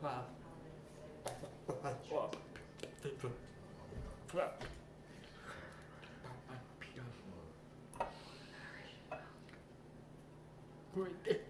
하나 하나 둘 하나 필요한 거 보일 때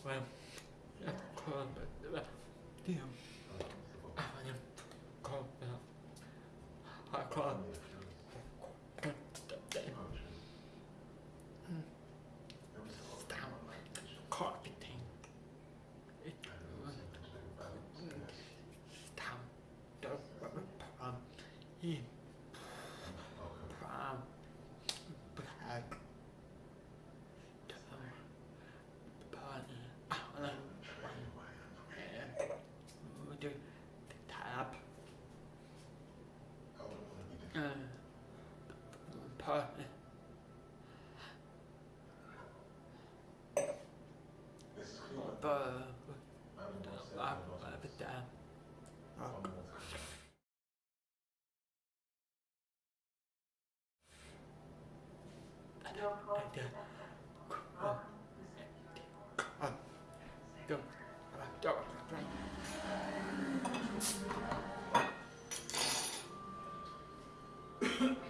Akkorn, Akkorn, Akkorn, Akkorn, Akkorn, apartment. But, I, but damn. Oh. Thank you.